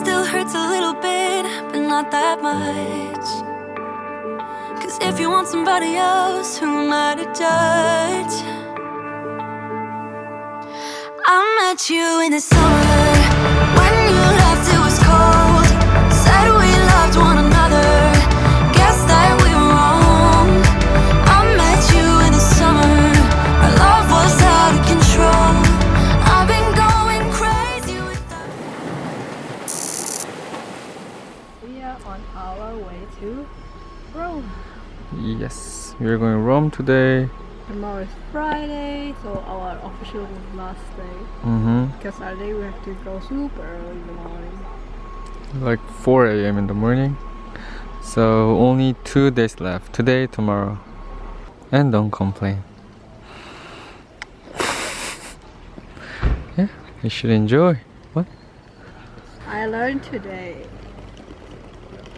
still hurts a little bit, but not that much. Cause if you want somebody else, who am I to judge? I met you in the summer when you left, You're going Rome today. Tomorrow is Friday, so our official last day. Mm -hmm. Because Saturday we have to go super early in the morning. Like 4 a.m. in the morning. So only two days left. Today, tomorrow. And don't complain. yeah, you should enjoy. What? I learned today.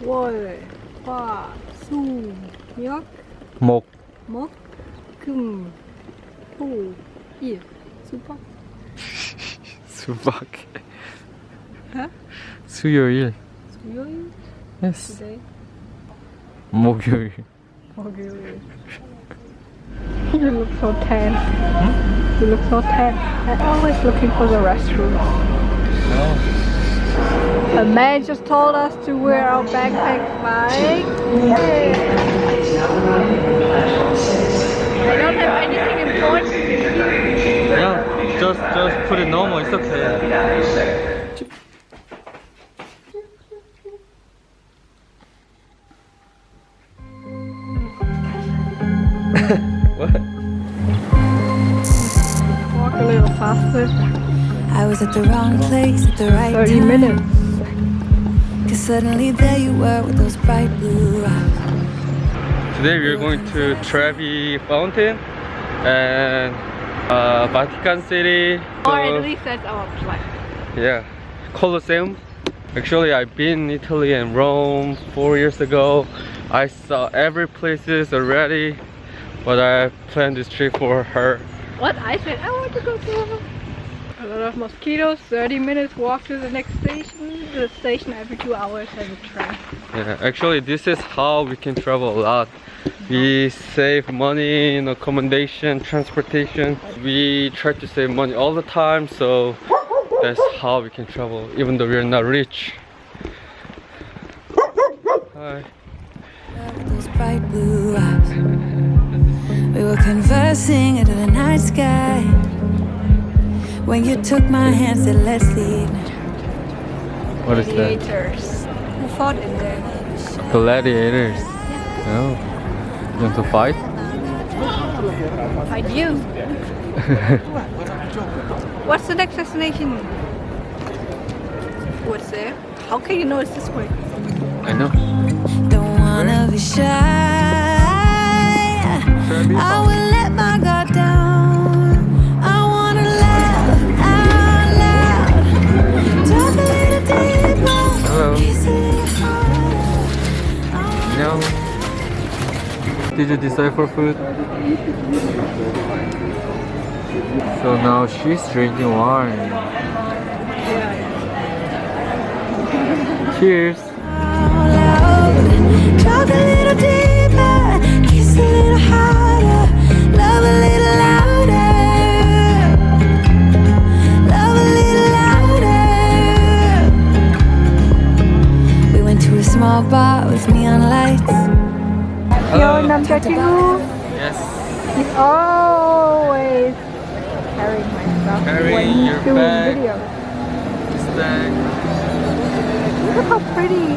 Water, far, soon, milk. 목, 목, 금, 토, 일. 수박? 수박. Huh? 수요일. 수요일? Yes. Today? 목요일. 목요일. You look so tan. You look so tan. I'm always looking for the restroom. A man just told us to wear our backpack bike. I don't have anything important. Yeah, just just put it normal. It's okay. what? Walk a little faster. I was at the wrong place at the right 30 time. minutes. Cause suddenly there you were with those bright blue eyes. Today we are going to Trevi Fountain and uh, Vatican City. Or at least that's our plan. Yeah, Colosseum. Actually, I've been in Italy and Rome four years ago. I saw every places already, but I planned this trip for her. What? I said I want to go to a lot of mosquitoes, 30 minutes walk to the next station. The station every two hours has a train. Yeah, actually, this is how we can travel a lot. We save money in accommodation, transportation. We try to save money all the time, so that's how we can travel, even though we're not rich. Hi. Those bright blue eyes. We were conversing under the night sky. When you took my hand, said, let's leave. What is that? Gladiators. Who fought in there? Gladiators. Oh. You want to fight? Fight you. What's the next destination? What's there? How can you know it's this way? I know. Don't wanna be shy. Did you decide for food? So now she's drinking wine. Cheers. a little deeper. Kiss a little harder. Your number two Yes. is always carrying my stuff Carrying when your doing bag. video. This bag. Look how pretty.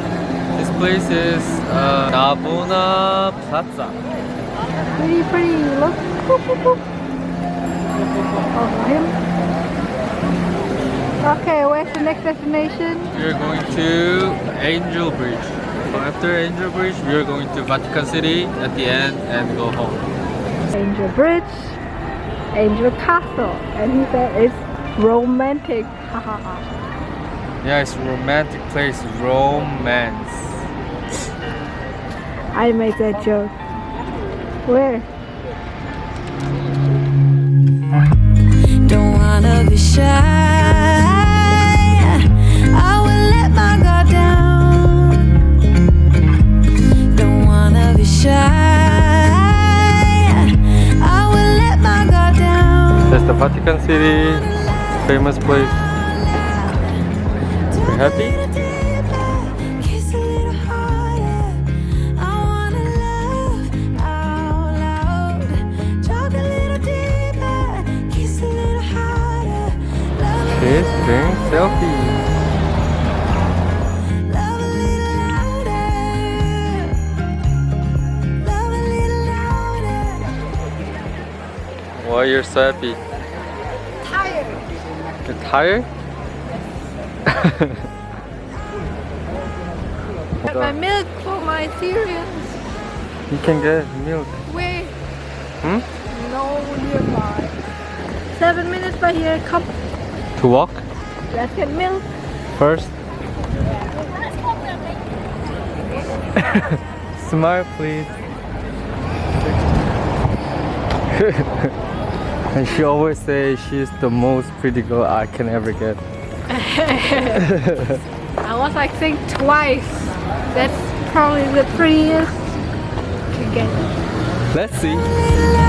This place is uh, Navona Plaza. Pretty, pretty. Look. Oh, him. Okay, where's the next destination? We are going to Angel Bridge. So after Angel Bridge, we are going to Vatican City at the end and go home. Angel Bridge, Angel Castle, and he said it's romantic. Yeah, it's a romantic place. Romance. I made that joke. Where? Don't wanna be shy. Selfie. Love a little louder. Love a little louder. Why you're so happy? You're? Get my milk for my cereals. You can get milk. Wait. Hmm? No nearby. Seven minutes by here. Come. To walk Let's get milk. first. Smile, please. and she always says she's the most pretty girl I can ever get. I was like think, twice. That's probably the prettiest. You get. Let's see.